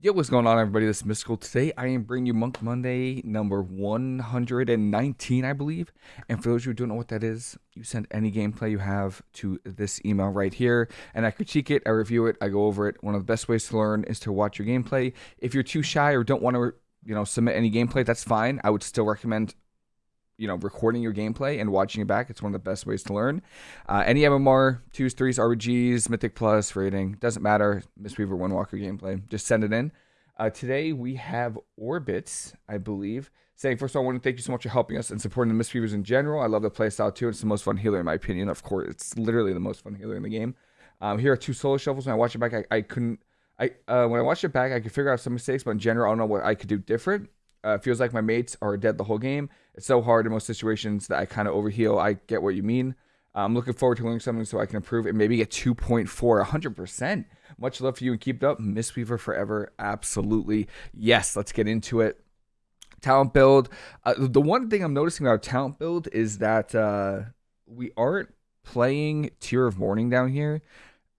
Yo, what's going on, everybody? This is Mystical. Today, I am bringing you Monk Monday number 119, I believe. And for those who don't know what that is, you send any gameplay you have to this email right here, and I critique it, I review it, I go over it. One of the best ways to learn is to watch your gameplay. If you're too shy or don't want to, you know, submit any gameplay, that's fine. I would still recommend you know, recording your gameplay and watching it back. It's one of the best ways to learn. Uh, any MMR, twos, threes, RBGs, Mythic Plus rating, doesn't matter. Mistweaver, Windwalker gameplay, just send it in. Uh, today we have Orbits, I believe, saying, first of all, I want to thank you so much for helping us and supporting the Mistweavers in general. I love the playstyle too. It's the most fun healer in my opinion. Of course, it's literally the most fun healer in the game. Um, here are two solo shuffles. When I watch it back, I, I couldn't. I uh, when I watched it back, I could figure out some mistakes, but in general, I don't know what I could do different. Uh, feels like my mates are dead the whole game. It's so hard in most situations that I kind of overheal. I get what you mean. I'm looking forward to learning something so I can improve and maybe get 2.4, 100%. Much love for you and keep it up. Mistweaver forever. Absolutely. Yes, let's get into it. Talent build. Uh, the one thing I'm noticing about talent build is that uh, we aren't playing Tear of Morning down here.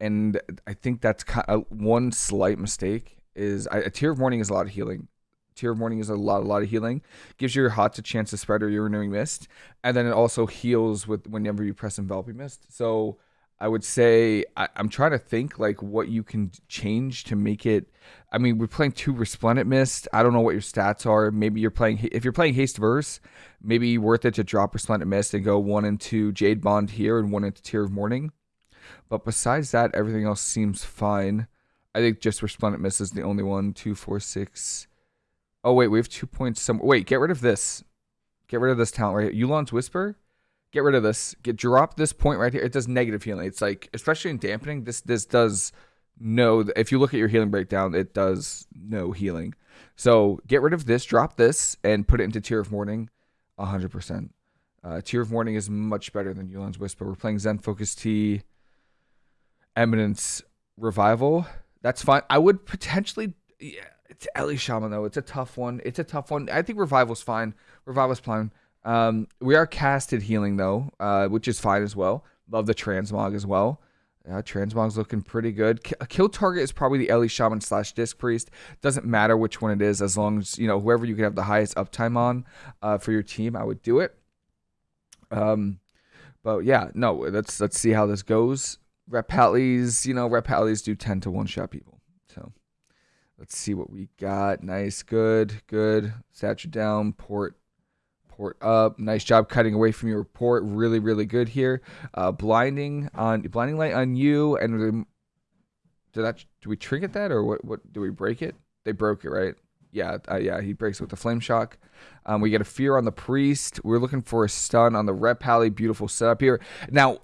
And I think that's kind of one slight mistake is a Tear of Morning is a lot of healing. Tear of Morning is a lot, a lot of healing. Gives your HOTS a chance to spread or your renewing mist, and then it also heals with whenever you press enveloping mist. So I would say I, am trying to think like what you can change to make it. I mean, we're playing two Resplendent Mist. I don't know what your stats are. Maybe you're playing if you're playing Haste Verse, maybe worth it to drop Resplendent Mist and go one into Jade Bond here and one into Tear of Morning. But besides that, everything else seems fine. I think just Resplendent Mist is the only one. Two, four, six, Oh wait, we have two points. Some wait, get rid of this. Get rid of this talent right here. Yu'lon's Whisper. Get rid of this. Get drop this point right here. It does negative healing. It's like especially in dampening. This this does no. If you look at your healing breakdown, it does no healing. So get rid of this. Drop this and put it into Tear of Morning. hundred percent. Uh, Tear of Morning is much better than Yu'lon's Whisper. We're playing Zen Focus Tea, Eminence Revival. That's fine. I would potentially. Yeah, it's Ele Shaman though. It's a tough one. It's a tough one. I think Revival's fine. Revival's fine. Um, we are casted healing though, uh, which is fine as well. Love the transmog as well. Yeah, transmog's looking pretty good. A kill target is probably the Ele Shaman slash Disc Priest. Doesn't matter which one it is, as long as you know whoever you can have the highest uptime on uh, for your team. I would do it. Um, but yeah, no. Let's let's see how this goes. Ret you know, Ret do tend to one shot people. Let's see what we got. Nice, good, good. Statue down, port, port up. Nice job cutting away from your port. Really, really good here. Uh, blinding on blinding light on you, and did that? Do we trinket that or what? What do we break it? They broke it, right? Yeah, uh, yeah. He breaks it with the flame shock. Um, we get a fear on the priest. We're looking for a stun on the Ret pally. Beautiful setup here. Now,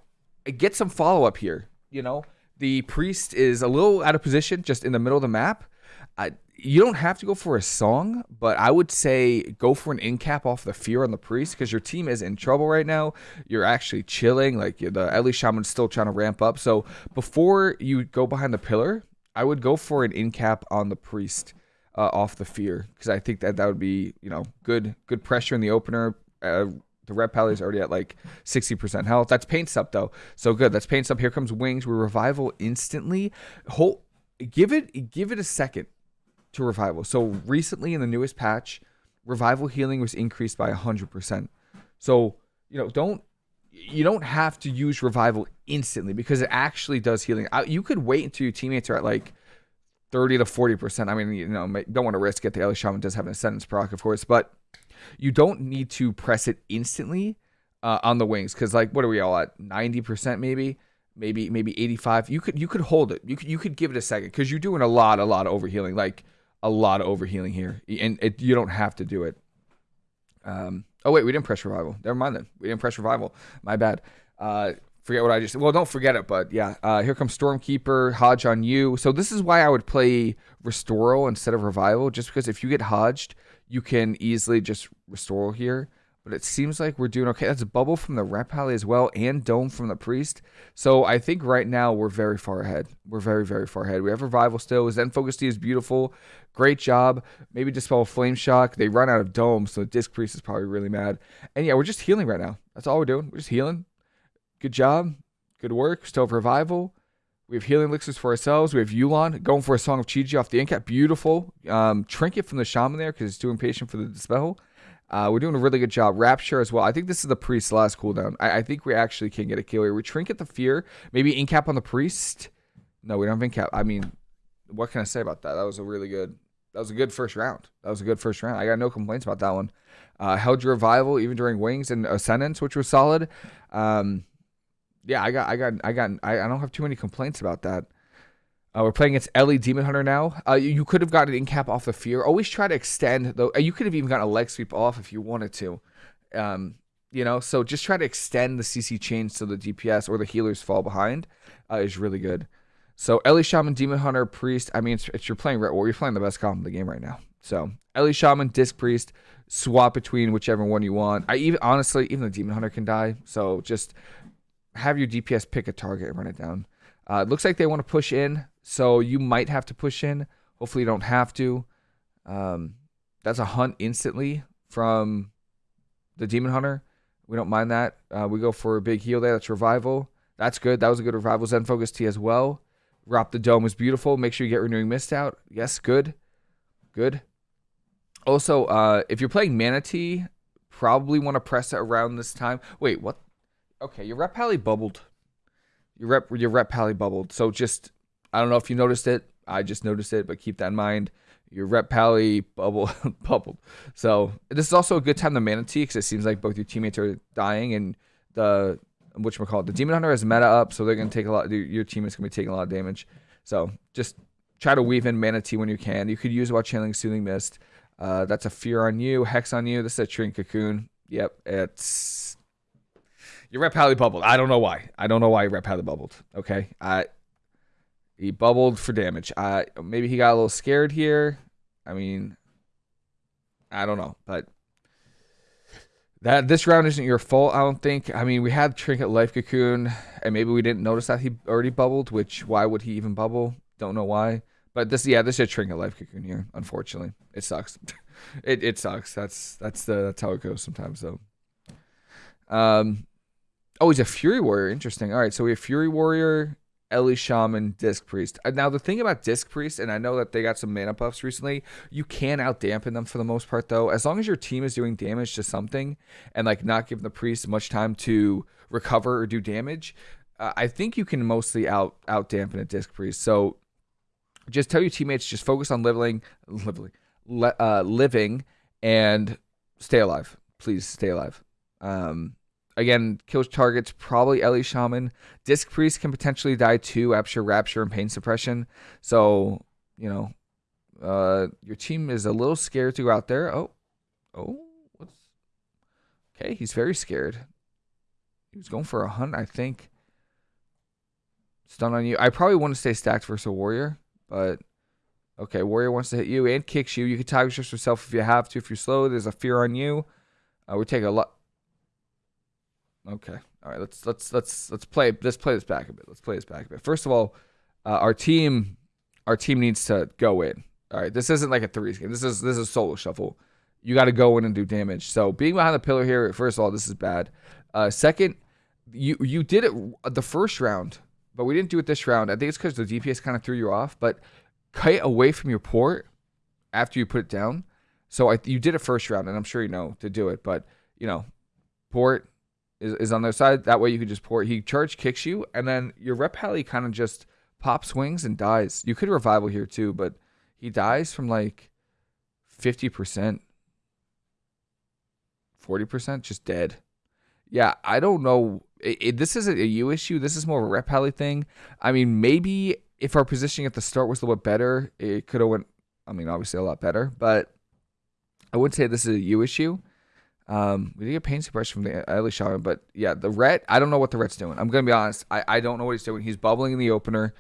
get some follow up here. You know, the priest is a little out of position, just in the middle of the map. I, you don't have to go for a song, but I would say go for an in cap off the fear on the priest because your team is in trouble right now. You're actually chilling. Like the Ele Shaman's still trying to ramp up. So before you go behind the pillar, I would go for an in cap on the priest uh, off the fear because I think that that would be you know good good pressure in the opener. Uh, the Ret pally is already at like 60% health. That's paint up though. So good. That's paint up. Here comes wings. We revival instantly. Hold, give it give it a second to revival. So recently in the newest patch, revival healing was increased by 100%. So, you know, don't you don't have to use revival instantly because it actually does healing. You could wait until your teammates are at like 30 to 40%. I mean, you know, don't want to risk it. The Ele Shaman does have an Ascendance proc, of course, but you don't need to press it instantly uh, on the wings because, like, what are we all at? 90% maybe? Maybe maybe 85. You could you could hold it. You could you could give it a second because you're doing a lot a lot of overhealing. Like a lot of overhealing here, and it, you don't have to do it. Um, oh wait, we didn't press revival. Never mind then. We didn't press revival. My bad. Uh, forget what I just. said. Well, don't forget it, but yeah. Uh, here comes Stormkeeper, Hodge on you. So this is why I would play Restoral instead of Revival, just because if you get Hodged, you can easily just Restoral here but it seems like we're doing okay. That's a bubble from the Ret Pally as well, and Dome from the Priest. So I think right now we're very far ahead. We're very, very far ahead. We have Revival still. Zen Focus Tea is beautiful. Great job. Maybe Dispel Flame Shock. They run out of Dome, so the Disc Priest is probably really mad. And yeah, we're just healing right now. That's all we're doing. We're just healing. Good job. Good work. Still have Revival. We have healing elixirs for ourselves. We have Yu'lon going for a Song of Chi-Ji off the Incap. Beautiful. Um, Trinket from the Shaman there because it's too impatient for the Dispel. Uh, we're doing a really good job. Rapture as well. I think this is the Priest last cooldown. I, I think we actually can get a kill here. We Trinket the Fear. Maybe Incap on the Priest. No, we don't have Incap. I mean, what can I say about that? That was a really good that was a good first round. That was a good first round. I got no complaints about that one. Uh, held your revival even during wings and ascendance, which was solid. Um, yeah, I got, I got, I got, I, I don't have too many complaints about that. Uh, we're playing against Ele Demon Hunter now. Uh, you, you, could have gotten an incap off the fear. Always try to extend though. You could have even gotten a leg sweep off if you wanted to. Um, you know, so just try to extend the CC chain so the DPS or the healers fall behind uh, is really good. So Ele Shaman, Demon Hunter, Priest. I mean, it's, it's you're playing Ret War. You're playing the best comp in the game right now. So Ele Shaman, Disc Priest. Swap between whichever one you want. I even honestly, even the Demon Hunter can die. So just have your DPS pick a target and run it down. Uh, it looks like they want to push in, so you might have to push in. Hopefully, you don't have to. Um, that's a hunt instantly from the Demon Hunter. We don't mind that. Uh, we go for a big heal there. That's revival. That's good. That was a good revival. Zen Focus Tea as well. Rop the Dome was beautiful. Make sure you get Renewing Mist out. Yes, good. Good. Also, uh, if you're playing Mana Tea, probably want to press it around this time. Wait, what? Okay, your ret pally bubbled. Your ret your ret pally bubbled. So just I don't know if you noticed it. I just noticed it, but keep that in mind. Your ret pally bubble bubbled. So this is also a good time to Mana Tea because it seems like both your teammates are dying and the which we call it the demon hunter has meta up, so they're gonna take a lot. Your teammate's gonna be taking a lot of damage. So just try to weave in Mana Tea when you can. You could use while channeling Soothing Mist. Uh, that's a Fear on you, Hex on you. This is a Trinket Cocoon. Yep, it's your ret Pally bubbled. I don't know why. I don't know why your ret Pally bubbled. Okay, he bubbled for damage. Uh, maybe he got a little scared here. I mean, I don't know, but that this round isn't your fault, I don't think. I mean, we had Trinket Life Cocoon, and maybe we didn't notice that he already bubbled, which why would he even bubble? Don't know why. But this, yeah, this is a Trinket Life Cocoon here. Unfortunately, it sucks. it it sucks. That's that's the that's how it goes sometimes though. Um, oh, he's a Fury Warrior. Interesting. All right, so we have Fury Warrior, Ele Shaman, Disc Priest. Uh, now the thing about Disc Priest, and I know that they got some mana buffs recently, you can out dampen them for the most part though. As long as your team is doing damage to something and like not giving the priest much time to recover or do damage, uh, I think you can mostly out out dampen a Disc Priest. So just tell your teammates just focus on living, living, uh, living, and stay alive. Please stay alive. Um, Again, kills targets, probably Ele Shaman. Disc Priest can potentially die too, Rapture, Rapture, and Pain Suppression. So, you know, uh, your team is a little scared to go out there. Oh, oh, what's. Okay, he's very scared. He was going for a hunt, I think. Stun on you. I probably want to stay stacked versus a warrior, but okay, warrior wants to hit you and kicks you. You can target yourself if you have to. If you're slow, there's a fear on you. Uh, we take a lot. Okay. All right. Let's let's let's let's play let's play this back a bit. Let's play this back a bit. First of all, uh, our team our team needs to go in. All right. This isn't like a threes game. This is this is solo shuffle. You got to go in and do damage. So being behind the pillar here, first of all, this is bad. Uh, second, you you did it the first round, but we didn't do it this round. I think it's because the DPS kind of threw you off. But kite away from your port after you put it down. So I, you did it first round, and I'm sure you know to do it. But you know, port is, is on their side. That way you can just pour. He charge kicks you, and then your ret kind of just pops wings and dies. You could revival here too, but he dies from like 50%, 40%, just dead. Yeah, I don't know. It, it, this isn't a you issue. This is more of a ret thing. I mean, maybe if our positioning at the start was a little bit better, it could have went. I mean, obviously a lot better, but I wouldn't say this is a you issue. Um, we did get pain suppression from the Ele Shaman, but yeah, the Ret, I don't know what the Ret's doing. I'm gonna be honest. I, I don't know what he's doing. He's bubbling in the opener.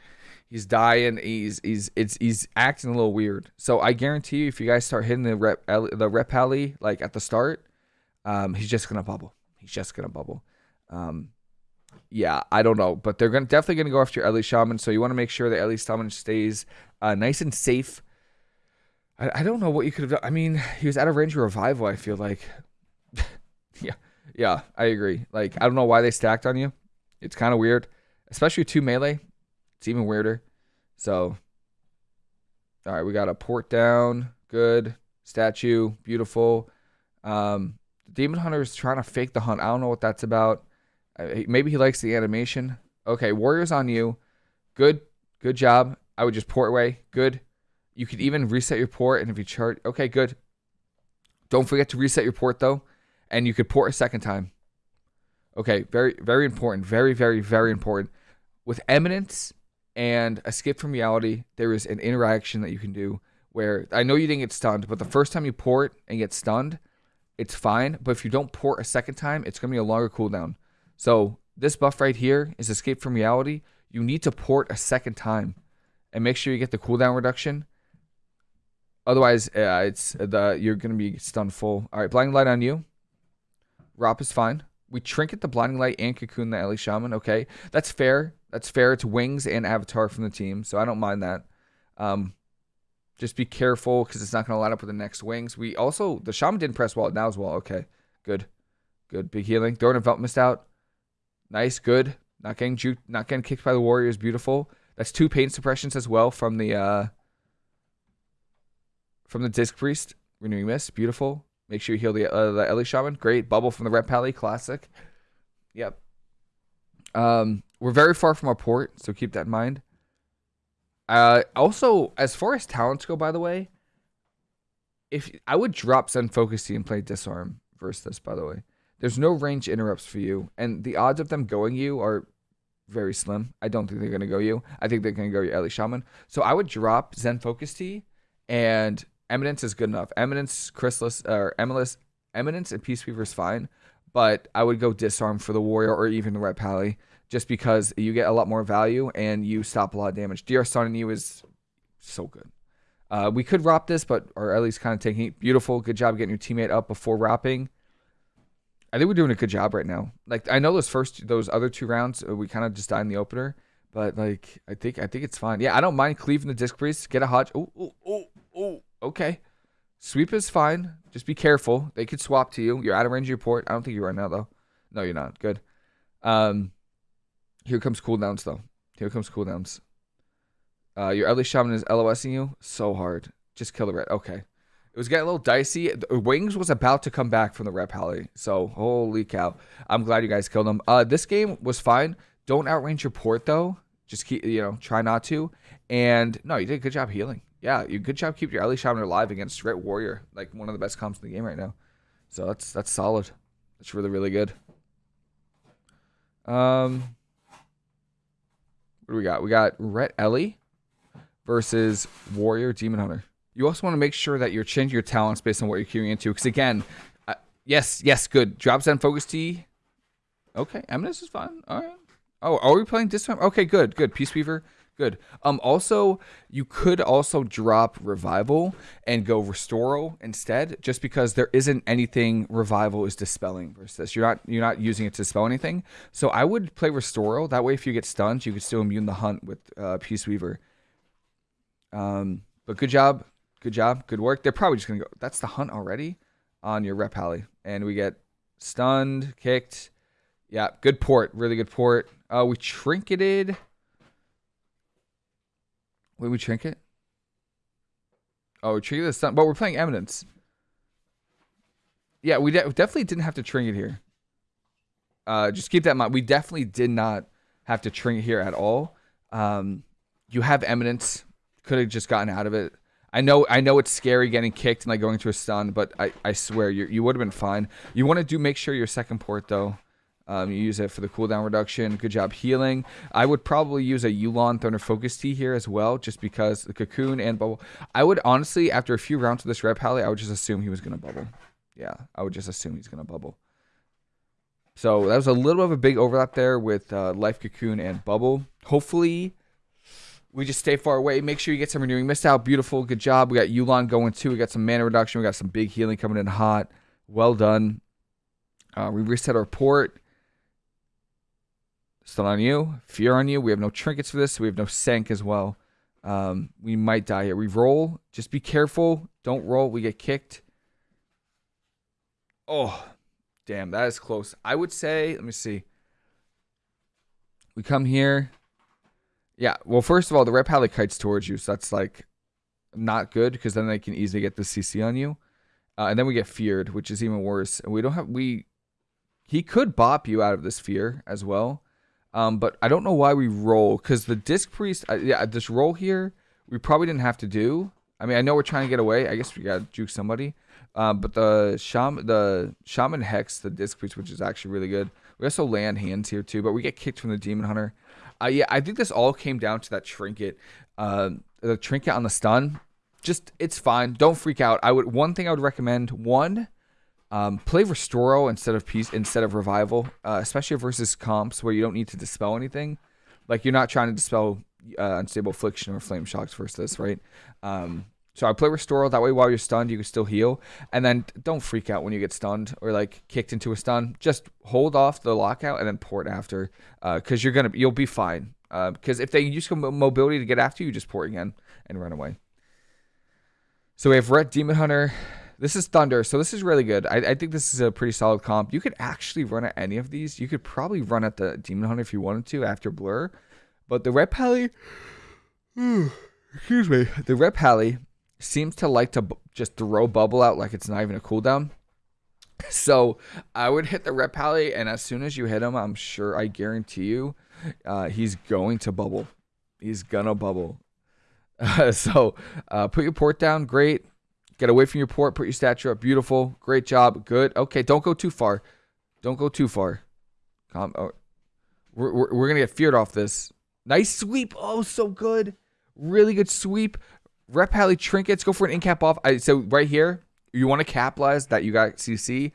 He's dying. He's he's it's he's acting a little weird. So I guarantee you, if you guys start hitting the ret the ret pally like at the start, um, he's just gonna bubble. He's just gonna bubble. Um, yeah, I don't know, but they're gonna definitely gonna go after Ele Shaman. So you want to make sure that Ellie Shaman stays uh, nice and safe. I, I don't know what you could have done. I mean, he was out of range of revival. I feel like yeah, yeah, I agree. Like, I don't know why they stacked on you. It's kind of weird, especially two melee. It's even weirder. So, all right, we got a port down. Good. Statue. Beautiful. Um, Demon Hunter is trying to fake the hunt. I don't know what that's about. Maybe he likes the animation. Okay, Warrior's on you. Good. Good job. I would just port away. Good. You could even reset your port, and if you chart, okay, good. Don't forget to reset your port though, and you could port a second time. Okay, very, very important. Very, very, very important. With Eminence and Escape from Reality, there is an interaction that you can do where I know you didn't get stunned, but the first time you port and get stunned, it's fine. But if you don't port a second time, it's going to be a longer cooldown. So this buff right here is Escape from Reality. You need to port a second time and make sure you get the cooldown reduction. Otherwise, uh, it's the you're going to be stunned full. All right, Blinding Light on you. Rop is fine. We trinket the Blinding Light and Cocoon the Ele Shaman. Okay, that's fair. That's fair. It's Wings and Avatar from the team, so I don't mind that. Um, just be careful because it's not going to line up with the next Wings. We also, the Shaman didn't press wall now as well. Okay, good. Good. Big healing. Throwing a Velt Mist out. Nice. Good. Not getting juked, not getting kicked by the Warriors. Beautiful. That's two pain suppressions as well from the uh from the Disc Priest. Renewing Mist. Beautiful. Make sure you heal the uh, the Ele Shaman. Great. Bubble from the Ret Pally. Classic. Yep. Um, we're very far from our port, so keep that in mind. Uh, also, as far as talents go, by the way, if I would drop Zen Focus Tea and play Disarm versus this, by the way. There's no range interrupts for you, and the odds of them going you are very slim. I don't think they're going to go you. I think they're going to go your Ele Shaman. So I would drop Zen Focus Tea and Eminence is good enough. Eminence, Chrysalis, or Eminence, Eminence and Peace Weaver is fine, but I would go Disarm for the Warrior or even the Ret Pally just because you get a lot more value and you stop a lot of damage. DR Sun and you is so good. Uh, we could wrap this, but or at least kind of taking it. Beautiful, good job getting your teammate up before wrapping. I think we're doing a good job right now. Like I know those first, those other two rounds, uh, we kind of just died in the opener, but like I think, I think it's fine. Yeah, I don't mind cleaving the disc priest. Get a hodge. Oh, oh, oh, oh. Okay, sweep is fine. Just be careful. They could swap to you. You're out of range of your port. I don't think you are now though. No, you're not. Good. Um, here comes cooldowns though. Here comes cooldowns. Uh, your Ele Shaman is LOSing you so hard. Just kill the ret. Okay. It was getting a little dicey. Wings was about to come back from the Ret Pally. So, holy cow. I'm glad you guys killed him. Uh, this game was fine. Don't outrange your port, though. Just keep, you know, try not to. And, no, you did a good job healing. Yeah, you good job keeping your Ele Shaman alive against Ret Warrior. Like, one of the best comps in the game right now. So, that's that's solid. That's really, really good. Um, What do we got? We got Ret Ele versus Warrior Demon Hunter. You also want to make sure that you're changing your talents based on what you're queuing into. Because again, uh, yes, yes, good. Drop Zen Focus Tea. Okay, Eminence is fine. All right. Oh, are we playing this time? Okay, good, good. Peace Weaver, good. Um, also, you could also drop Revival and go Restoral instead, just because there isn't anything Revival is dispelling versus. You're not you're not using it to dispel anything. So I would play Restoral. That way, if you get stunned, you could still immune the hunt with uh, Peace Weaver. Um, but good job. Good job. Good work. They're probably just to go. That's the hunt already on your ret pally, And we get stunned, kicked. Yeah, good port. Really good port. Uh, we trinketed. Wait, we trinket? Oh, we trinketed the stun. But we're playing Eminence. Yeah, we de definitely didn't have to trinket here. Uh, just keep that in mind. We definitely did not have to trinket here at all. Um, you have Eminence. Could have just gotten out of it. I know I know it's scary getting kicked and like going to a stun, but I, I swear you you would have been fine. You want to do make sure your second port though. Um, you use it for the cooldown reduction. Good job healing. I would probably use a Yu'lon Thunder Focus Tea here as well, just because the Cocoon and Bubble. I would honestly, after a few rounds of this Ret Pally, I would just assume he was going to bubble. Yeah, I would just assume he's going to bubble. So that was a little bit of a big overlap there with uh, Life Cocoon and Bubble. Hopefully we just stay far away. Make sure you get some renewing mist out. Beautiful. Good job. We got Yu'lon going too. We got some mana reduction. We got some big healing coming in hot. Well done. Uh, we reset our port. Stun on you. Fear on you. We have no trinkets for this. So we have no sank as well. Um, we might die here. We roll. Just be careful. Don't roll. We get kicked. Oh, damn. That is close. I would say, let me see. We come here. Yeah. Well, first of all, the Ret Pally kites towards you, so that's like not good because then they can easily get the CC on you. Uh, and then we get feared, which is even worse. And we don't have we. He could bop you out of this fear as well, um, but I don't know why we roll because the disc priest. Uh, yeah, this roll here we probably didn't have to do. I mean, I know we're trying to get away. I guess we got to juke somebody. Uh, but the shaman, the shaman hex, the disc priest, which is actually really good. We also land hands here too, but we get kicked from the demon hunter. Uh, yeah, I think this all came down to that trinket. Uh, the trinket on the stun just it's fine. Don't freak out. I would one thing I would recommend one. Um, play Restoral instead of peace instead of revival, uh, especially versus comps where you don't need to dispel anything. Like you're not trying to dispel uh, unstable affliction or flame shocks versus this, right? Um, so I play Restoral that way. While you're stunned, you can still heal, and then don't freak out when you get stunned or like kicked into a stun. Just hold off the lockout and then port after, because uh, you're gonna you'll be fine. Because uh, if they use mobility to get after you, just port again and run away. So we have Ret Demon Hunter. This is Thunder, so this is really good. I, I, think this is a pretty solid comp. You could actually run at any of these. You could probably run at the Demon Hunter if you wanted to after Blur. But the Ret Pally, excuse me, the Ret Pally seems to like to just throw bubble out like it's not even a cooldown. So I would hit the Ret Pally, and as soon as you hit him, I'm sure, I guarantee you, uh, he's going to bubble. He's gonna bubble. Uh, so uh, put your port down. Great. Get away from your port. Put your statue up. Beautiful. Great job. Good. Okay. Don't go too far. Don't go too far. Come. Oh, we're, we're, we're going to get feared off this. Nice sweep. Oh, so good. Really good sweep. Ret Pally trinkets. Go for an in cap off. I, so right here, you want to capitalize that you got CC,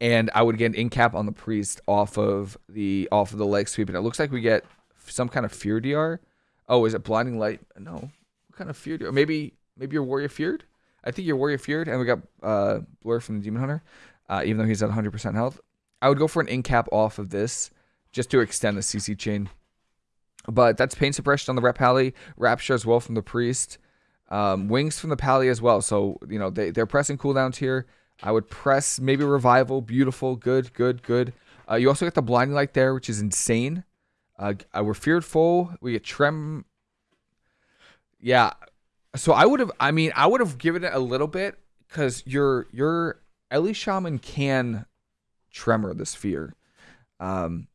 and I would get an in cap on the priest off of the off of the leg sweep, and it looks like we get some kind of fear DR. Oh, is it blinding light? No, what kind of fear? Do, maybe maybe your warrior feared. I think your warrior feared, and we got uh, blur from the demon hunter, uh, even though he's at 100% health. I would go for an in cap off of this just to extend the CC chain. But that's pain suppression on the ret pally, rapture as well from the priest, um, wings from the pally as well. So you know they they're pressing cooldowns here. I would press maybe revival, beautiful, good, good, good. Uh, you also get the blinding light there, which is insane. Uh, we're feared full. We get trem yeah. So I would have. I mean, I would have given it a little bit because your your Ele Shaman can tremor the fear. Um,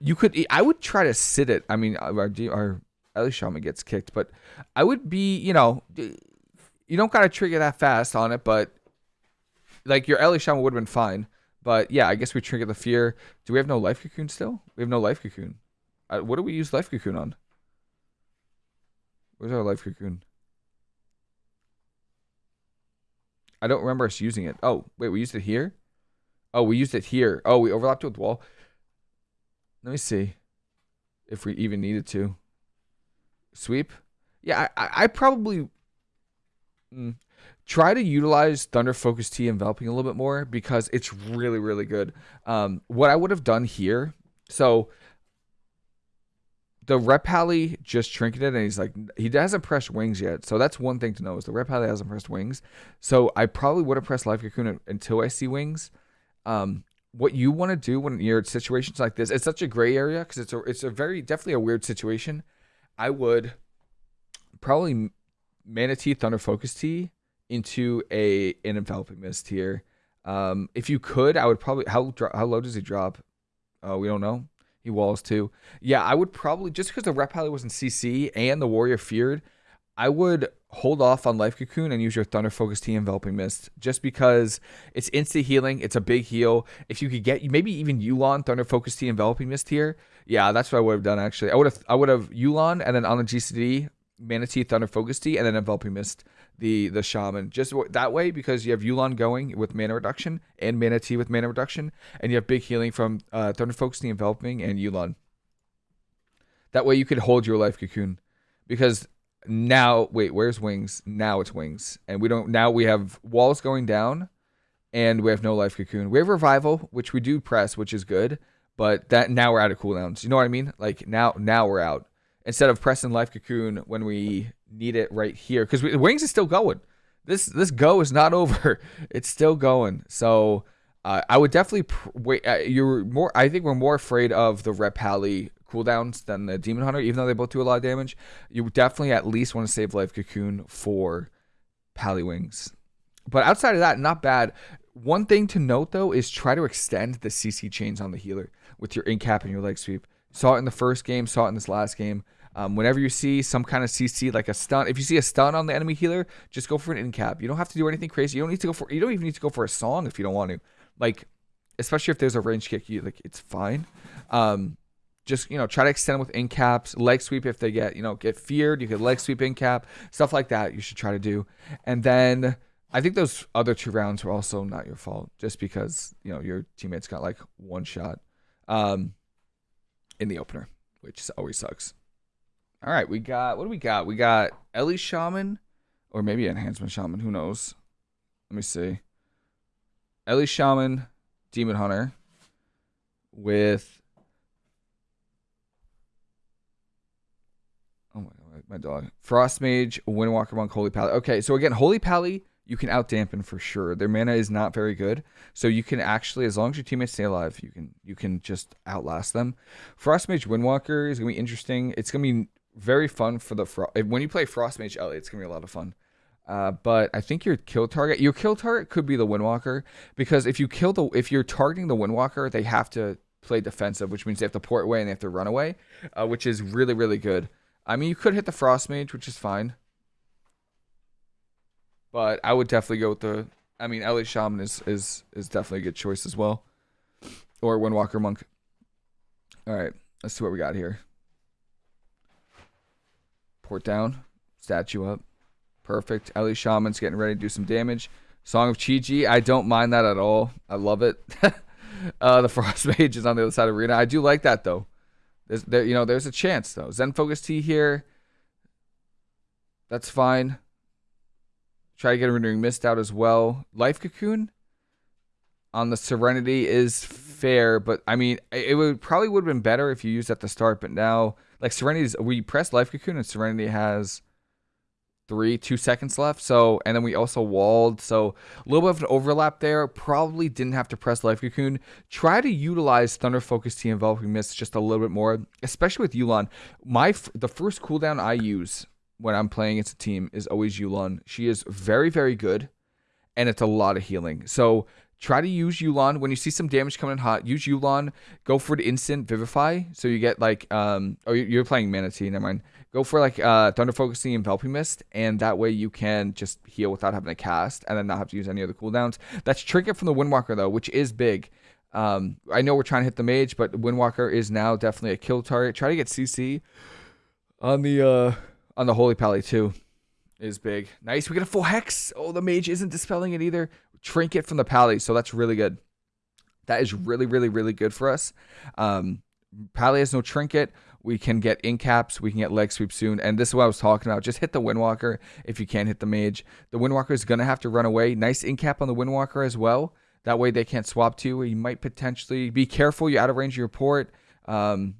you could. I would try to sit it. I mean, our, our Ele Shaman gets kicked, but I would be. You know, you don't gotta trigger that fast on it, but like your Ele Shaman would have been fine. But yeah, I guess we trigger the fear. Do we have no life cocoon still? We have no life cocoon. Uh, what do we use life cocoon on? Where's our life cocoon? I don't remember us using it. Oh, wait, we used it here? Oh, we used it here. Oh, we overlapped with wall. Let me see if we even needed to. Sweep? Yeah, I, I probably mm, try to utilize Thunder Focus Tea enveloping a little bit more because it's really, really good. Um, what I would have done here, so the ret pally just trinketed and he's like he hasn't pressed wings yet. So that's one thing to know is the ret pally hasn't pressed wings. So i probably would have pressed life cocoon until i see wings. Um, what you want to do when you're in situations like this it's such a gray area because it's a it's a very definitely a weird situation. I would probably mana tea thunder focus tea into a an enveloping mist here. Um, if you could i would probably how how low does he drop? Oh we don't know he walls too. Yeah, I would probably just because the ret was in CC and the warrior feared, I would hold off on life cocoon and use your thunder focus tea enveloping mist just because it's instant healing. It's a big heal. If you could get maybe even Yu'lon thunder focus tea enveloping mist here, yeah, that's what I would have done actually. I would have I would have Yu'lon and then on the GCD mana tea Thunder Focus Tea and then Enveloping Mist, the the Shaman. Just that way, because you have Yu'lon going with mana reduction and Mana Tea with mana reduction, and you have big healing from uh, Thunder Focus Tea, Enveloping, and Yu'lon. That way you could hold your life cocoon. Because now, wait, where's Wings? Now it's Wings. And we don't, now we have walls going down, and we have no life cocoon. We have Revival, which we do press, which is good, but that now we're out of cooldowns. You know what I mean? Like now, now we're out instead of pressing life cocoon when we need it right here because wings is still going this this go is not over it's still going so uh, i would definitely pr- wait uh, you're more i think we're more afraid of the ret cooldowns than the Demon Hunter, even though they both do a lot of damage. You definitely at least want to save Life Cocoon for Pally Wings. But outside of that, not bad. One thing to note though is try to extend the CC chains on the healer with your incap and your leg sweep. Saw it in the first game, saw it in this last game. Um, whenever you see some kind of CC like a stun, if you see a stun on the enemy healer, just go for an incap. You don't have to do anything crazy. You don't need to go for. You don't even need to go for a song if you don't want to. Like, especially if there's a range kick, you like it's fine. Um, just you know try to extend with incaps, leg sweep if they get you know get feared. You could leg sweep incap, stuff like that. You should try to do, and then. I think those other two rounds were also not your fault, just because you know your teammates got like one shot um, in the opener, which always sucks. All right, we got what do we got? We got Ele Shaman, or maybe Enhancement Shaman. Who knows? Let me see. Ele Shaman, Demon Hunter, with oh my god, my dog. Frost Mage, Windwalker Monk, Holy Pally. Okay, so again, Holy Pally you can out dampen for sure. Their mana is not very good, so you can actually, as long as your teammates stay alive, you can you can just outlast them. Frost Mage Windwalker is gonna be interesting. It's gonna be very fun for the fro- when you play Frost Mage Ele, it's gonna be a lot of fun. Uh, but I think your kill target, your kill target could be the Windwalker because if you kill the, if you're targeting the Windwalker, they have to play defensive, which means they have to port away and they have to run away, uh, which is really really good. I mean, you could hit the Frost Mage, which is fine, but I would definitely go with the. I mean, Ele Shaman is is is definitely a good choice as well, or Windwalker Monk. All right, let's see what we got here. Port down. Statue up. Perfect. Ele Shaman's getting ready to do some damage. Song of Chi-Ji. I don't mind that at all. I love it. uh, the Frost Mage is on the other side of arena. I do like that though. There's there you know there's a chance though. Zen Focus T here. That's fine. Try to get a renewing mist out as well. Life Cocoon on the Serenity is fair, but I mean it would probably would have been better if you used at the start, but now like Serenity's we press Life Cocoon and Serenity has three, two seconds left. So and then we also walled. So a little bit of an overlap there. Probably didn't have to press Life Cocoon. Try to utilize Thunder Focus Tea Enveloping Mist just a little bit more, especially with Yu'lon. My the first cooldown I use when I'm playing against a team is always Yu'lon. She is very, very good, and it's a lot of healing. So Try to use Yu'lon when you see some damage coming in hot. Use Yu'lon. Go for the instant Vivify. So you get like um. Oh, you're playing Mana Tea, Never mind. Go for like uh Thunder Focusing Enveloping Mist, and that way you can just heal without having to cast, and then not have to use any other cooldowns. That's Trinket from the Windwalker though, which is big. Um, I know we're trying to hit the mage, but Windwalker is now definitely a kill target. Try to get CC on the uh on the Holy Pally too is big. Nice. We get a full hex. Oh, the mage isn't dispelling it either trinket from the Pally, so that's really good. That is really, really, really good for us. Um, Pally has no trinket. We can get incaps. We can get leg sweep soon. And this is what I was talking about. Just hit the Windwalker if you can't hit the mage. The Windwalker is going to have to run away. Nice incap on the Windwalker as well. That way they can't swap to you. You might potentially be careful. You're out of range of your port. Um,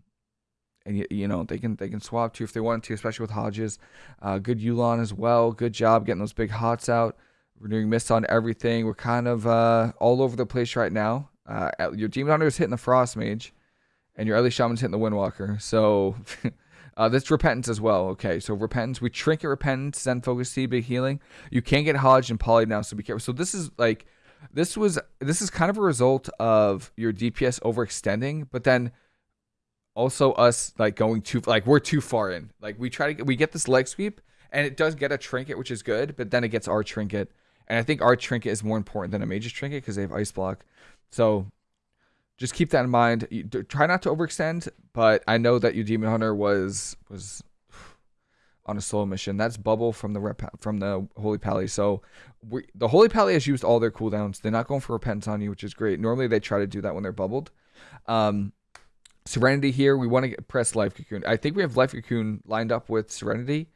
and you, you know they can they can swap to if they want to, especially with Hodges. Uh, good Yu'lon as well. Good job getting those big hots out. We're doing mist on everything. We're kind of uh, all over the place right now. Uh, your Demon Hunter is hitting the Frost Mage, and your Ele Shaman's hitting the Windwalker. So uh, that's Repentance as well. Okay, so Repentance. We Trinket Repentance, Zen Focus Tea, Big Healing. You can't get Hodge and Poly now, so be careful. So this is like, this was, this is kind of a result of your DPS overextending, but then also us like going too, like we're too far in. Like we try to, we get this leg sweep, and it does get a Trinket, which is good, but then it gets our Trinket and I think our trinket is more important than a mage's trinket because they have ice block. So just keep that in mind. You, try not to overextend, but I know that your demon hunter was was on a solo mission. That's bubble from the ret from the holy pally. So we, the holy pally has used all their cooldowns. They're not going for repentance on you, which is great. Normally they try to do that when they're bubbled. Um, Serenity here, we want to press Life Cocoon. I think we have Life Cocoon lined up with Serenity,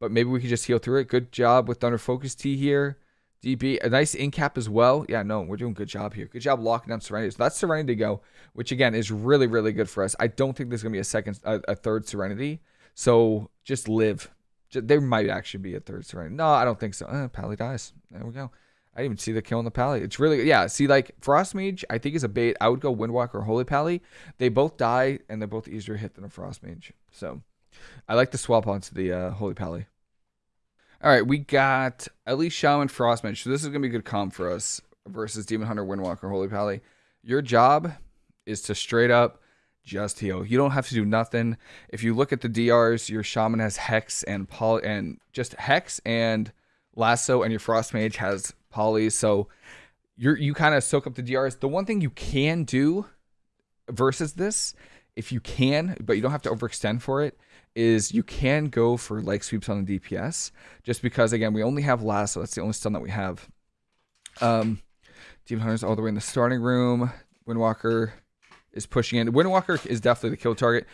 but maybe we could just heal through it. Good job with Thunder Focus Tea here. DB, a nice in cap as well. Yeah, no, we're doing good job here. Good job locking down Serenity. So that's Serenity to go, which again is really, really good for us. I don't think there's gonna be a second, a, a third Serenity. So just live. Just, there might actually be a third Serenity. No, I don't think so. Uh, Pally dies. There we go. I didn't even see the kill on the Pally. It's really yeah. See, like Frost Mage, I think is a bait. I would go Windwalker or Holy Pally. They both die, and they're both easier hit than a Frost Mage. So, I like to swap onto the uh, Holy Pally. All right, we got at least Shaman Frost Mage. So this is gonna be a good comp for us versus Demon Hunter Windwalker Holy Pally. Your job is to straight up just heal. You don't have to do nothing. If you look at the DRs, your shaman has hex and poly and just hex and lasso, and your frost mage has poly. So you're you kind of soak up the DRs. The one thing you can do versus this, if you can, but you don't have to overextend for it, is you can go for leg sweeps on the DPS. Just because again, we only have last, so That's the only stun that we have. Um, Demon Hunter's all the way in the starting room. Windwalker is pushing in. Windwalker is definitely the kill target.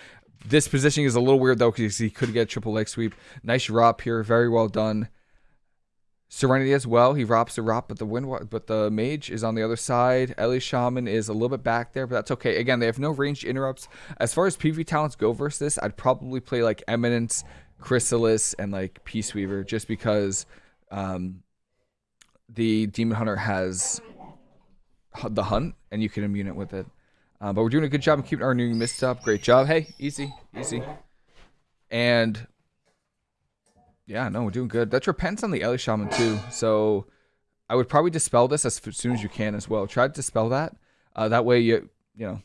This positioning is a little weird though because he could get a triple leg sweep. Nice ROP here, very well done. Serenity as well. He ROPs the ROP, but the wind, but the mage is on the other side. Ele Shaman is a little bit back there, but that's okay. Again, they have no ranged interrupts. As far as PV talents go versus this, I'd probably play like Eminence, Chrysalis, and like Peace Weaver, just because um, the Demon Hunter has the hunt, and you can immune it with it. Uh, but we're doing a good job of keeping our new mist up. Great job. Hey, easy, easy. And yeah, no, we're doing good. That's repentance on the Ele Shaman too. So I would probably dispel this as soon as you can as well. Try to dispel that. Uh, that way you you know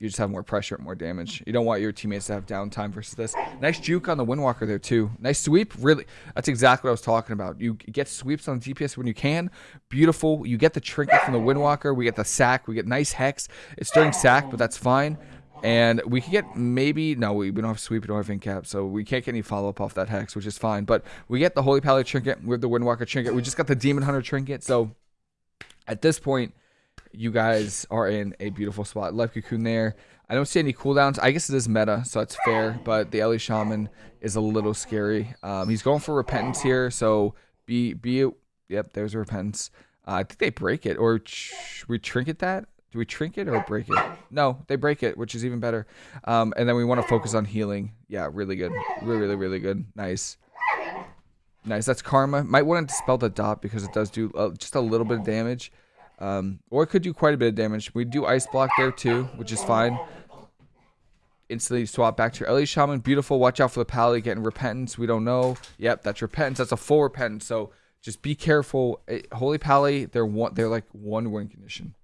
you just have more pressure and more damage. You don't want your teammates to have downtime versus this. Nice juke on the Windwalker there too. Nice sweep. Really, that's exactly what I was talking about. You get sweeps on DPS when you can. Beautiful. You get the trinket from the Windwalker. We get the sack. We get nice hex. It's during sack, but that's fine. And we can get maybe no, we, we don't have sweep, we don't have so we can't get any follow up off that hex, which is fine. But we get the Holy Pally trinket with the Windwalker trinket. We just got the Demon Hunter trinket, so at this point you guys are in a beautiful spot. Life Cocoon there. I don't see any cooldowns. I guess it is meta, so it's fair. But the Ele Shaman is a little scary. Um, he's going for repentance here, so be be. Yep, there's a repentance. Uh, I think they break it, or we trinket that. Do we trinket or break it? No, they break it, which is even better. Um, and then we want to focus on healing. Yeah, really good. Really, really, really good. Nice. Nice. That's Karma. Might want to dispel the dot because it does do uh, just a little bit of damage. Um, or it could do quite a bit of damage. We do Ice Block there too, which is fine. Instantly swap back to your Ele Shaman. Beautiful. Watch out for the Pally getting Repentance. We don't know. Yep, that's Repentance. That's a full Repentance. So just be careful. Holy Pally, they're one. They're like one win condition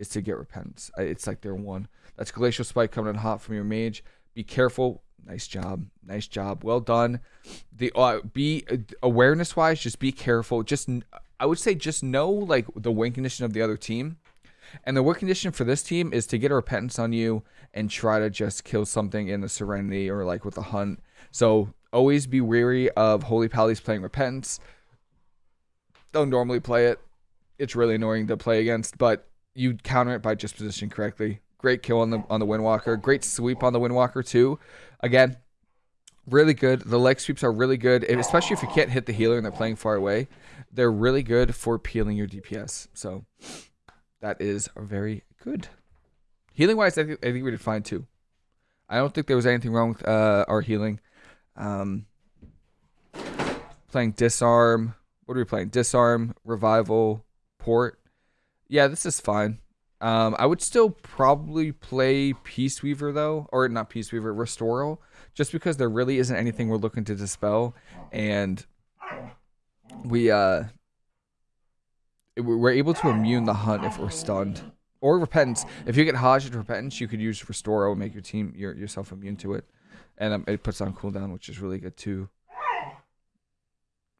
is to get Repentance. It's like they're one. That's Glacial Spike coming in hot from your Mage. Be careful. Nice job. Nice job. Well done. The uh, be uh, awareness wise, just be careful. Just I would say just know like the win condition of the other team. And the win condition for this team is to get a repentance on you and try to just kill something in the serenity or like with a hunt. So always be wary of Holy Pally's playing repentance. Don't normally play it. It's really annoying to play against, but you counter it by just positioning correctly. Great kill on the on the Windwalker. Great sweep on the Windwalker too. Again, really good. The leg sweeps are really good, especially if you can't hit the healer and they're playing far away. They're really good for peeling your DPS. So that is very good. Healing wise, I think, I think we did fine too. I don't think there was anything wrong with uh, our healing. Um, playing disarm. What are we playing? Disarm, revival, port. Yeah, this is fine. Um, I would still probably play Peace Weaver though, or not Peace Weaver, Restoral, just because there really isn't anything we're looking to dispel, and we uh we're able to immune the hunt if we're stunned or repentance. If you get Hajj repentance, you could use restore and make your team your, yourself immune to it, and um, it puts on cooldown, which is really good too.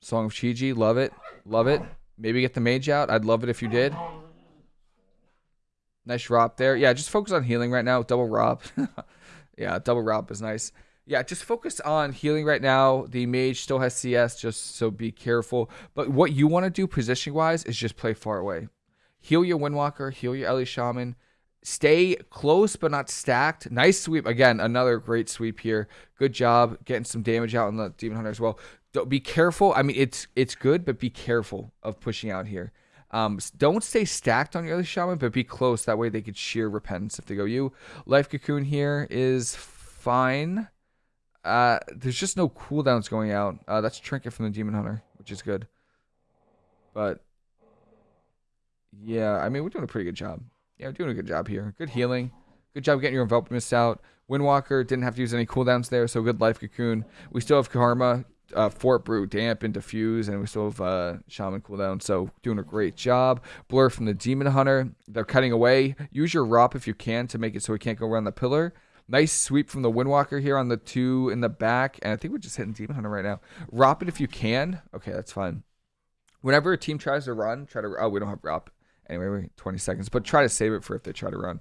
Song of Chiji, love it, love it. Maybe get the mage out. I'd love it if you did. Nice ROP there. Yeah, just focus on healing right now. Double ROP. yeah, double ROP is nice yeah, just focus on healing right now. The mage still has CS, just so be careful. But what you want to do position wise is just play far away. Heal your Windwalker, heal your Ele Shaman. Stay close but not stacked. Nice sweep. Again, another great sweep here. Good job getting some damage out on the Demon Hunter as well. Don't, be careful. I mean, it's it's good, but be careful of pushing out here. Um, don't stay stacked on your other Shaman, but be close. That way they could sheer Repentance if they go you. Life Cocoon here is fine. Uh, there's just no cooldowns going out. Uh, that's Trinket from the Demon Hunter, which is good. But Yeah, I mean, we're doing a pretty good job. Yeah, we're doing a good job here. Good healing. Good job getting your envelop mist out. Windwalker didn't have to use any cooldowns there, so good life cocoon. We still have Karma, uh, Fort Brew, Damp, and Diffuse, and we still have uh, Shaman cooldown, so doing a great job. Blur from the Demon Hunter. They're cutting away. Use your Rop if you can to make it so he can't go around the pillar. Nice sweep from the Windwalker here on the two in the back, and I think we're just hitting Demon Hunter right now. Rop it if you can. Okay, that's fine. Whenever a team tries to run, try to. Oh, we don't have Rop. Anyway, 20 seconds, but try to save it for if they try to run.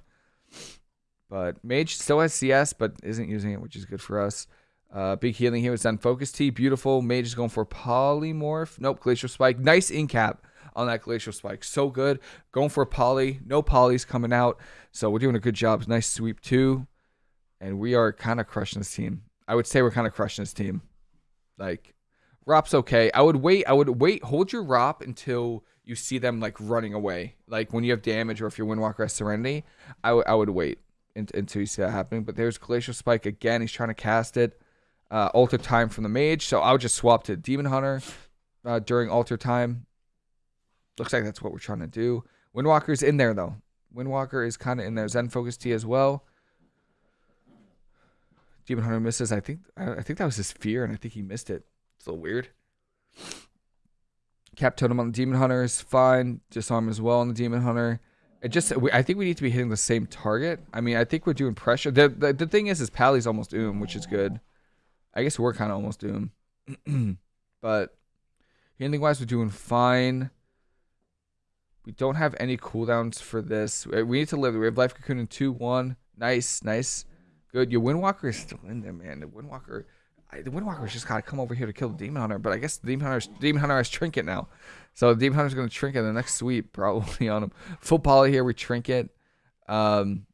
But Mage still has CS, but isn't using it, which is good for us. Uh, big healing here with Zen Focus Tea, Beautiful. Mage is going for Polymorph. Nope, Glacial Spike. Nice incap on that Glacial Spike. So good. Going for Poly. No Polys coming out. So we're doing a good job. Nice sweep too. And we are kind of crushing this team. I would say we're kind of crushing this team. Like, Rop's okay. I would wait. I would wait. Hold your Rop until you see them like running away. Like when you have damage or if your Windwalker has Serenity, I, I would wait until you see that happening. But there's Glacial Spike again. He's trying to cast it. Uh, alter time from the mage. So I would just swap to Demon Hunter uh, during alter time. Looks like that's what we're trying to do. Windwalker's in there though. Windwalker is kind of in there. Zen Focus Tea as well. Demon Hunter misses. I think I think that was his fear, and I think he missed it. It's a little weird. Cap Totem on the Demon Hunter is fine. Disarm as well on the Demon Hunter. It just, I think we need to be hitting the same target. I mean, I think we're doing pressure. The the, the thing is, is Pally's almost Oom, which is good. I guess we're kind of almost Doom. but healing wise, we're doing fine. We don't have any cooldowns for this. We need to live. We have Life Cocoon in 2 1. Nice, nice. Good. Your Windwalker is still in there, man. The Windwalker. I, the Windwalker's just gotta come over here to kill the Demon Hunter, but I guess the Demon Hunter Demon Hunter has Trinket now, so the Demon Hunter's gonna Trinket in the next sweep probably on him. Full poly here, we Trinket. Um,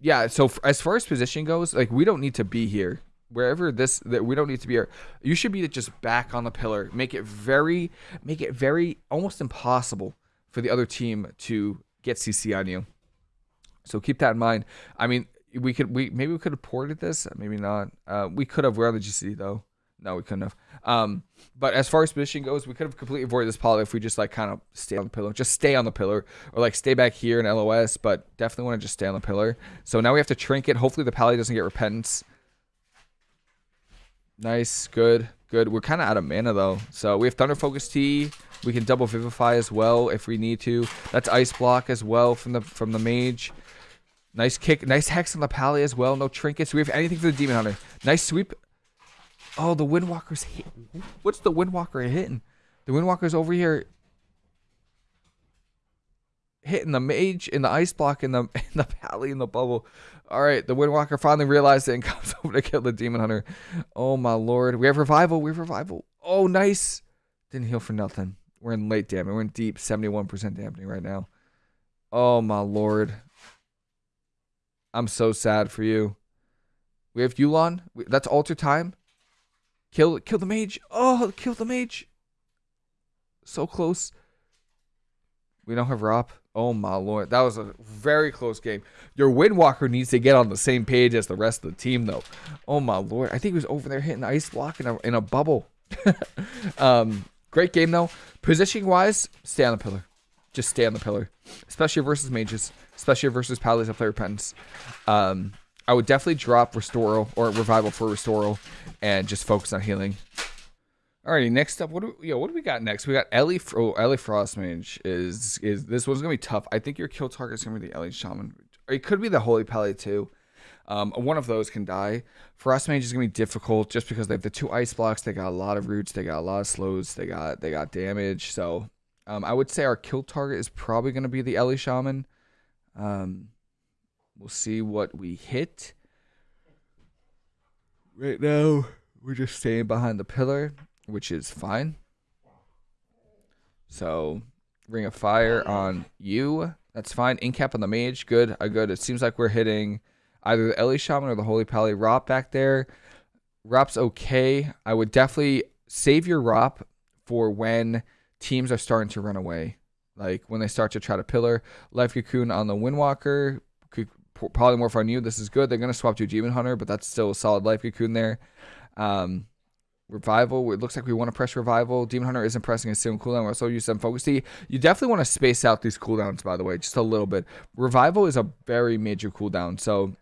yeah. So as far as position goes, like we don't need to be here wherever this that we don't need to be here. You should be just back on the pillar. Make it very make it very almost impossible for the other team to get CC on you. So keep that in mind. I mean, we could we maybe we could have ported this, maybe not. Uh, we could have. We're on the GC though. No, we couldn't have. Um, but as far as position goes, we could have completely avoided this poly if we just like kind of stay on the pillar, just stay on the pillar, or like stay back here in LOS. But definitely want to just stay on the pillar. So now we have to trinket. Hopefully the pally doesn't get repentance. Nice, good, good. We're kind of out of mana though, so we have Thunder Focus Tea. We can double Vivify as well if we need to. That's Ice Block as well from the from the Mage. Nice kick, nice Hex on the Pally as well. No trinkets. We have anything for the Demon Hunter. Nice sweep. Oh, the Windwalker's hit. What's the Windwalker hitting? The Windwalker's over here hitting the mage in the ice block in the in the pally in the bubble. All right, the Windwalker finally realized it and comes over to kill the Demon Hunter. Oh my lord, we have revival. We have revival. Oh nice. Didn't heal for nothing. We're in late damage. We're in deep 71% dampening right now. Oh my lord. I'm so sad for you. We have Yu'lon. That's alter time. Kill kill the mage. Oh, kill the mage. So close. We don't have Rop. Oh my lord, that was a very close game. Your Windwalker needs to get on the same page as the rest of the team, though. Oh my lord, I think he was over there hitting ice block in a in a bubble. um, great game though. Positioning wise, stay on the pillar. Just stay on the pillar, especially versus mages, especially versus Pallies that play repentance. Um, I would definitely drop Restoral or Revival for Restoral and just focus on healing. Alrighty, next up, what do we, yo, what do we got next? We got Ele. Oh, Ele Frostmage is is this one's gonna be tough. I think your kill target is gonna be the Ele Shaman. It could be the Holy Pally too. Um, one of those can die. Frostmage is gonna be difficult just because they have the two ice blocks. They got a lot of roots. They got a lot of slows. They got they got damage. So um, I would say our kill target is probably gonna be the Ele Shaman. Um, we'll see what we hit. Right now, we're just staying behind the pillar which is fine. So, Ring of Fire on you. That's fine. Incap on the mage. Good. I good. It seems like we're hitting either the Ele Shaman or the Holy Pally Rop back there. Rop's okay. I would definitely save your Rop for when teams are starting to run away. Like when they start to try to pillar. Life Cocoon on the Windwalker. Could polymorph on you. This is good. They're going to swap to Demon Hunter, but that's still a solid Life Cocoon there. Um, Revival. It looks like we want to press Revival. Demon Hunter isn't pressing a single cooldown. We also use some Focus Tea. You definitely want to space out these cooldowns, by the way, just a little bit. Revival is a very major cooldown. So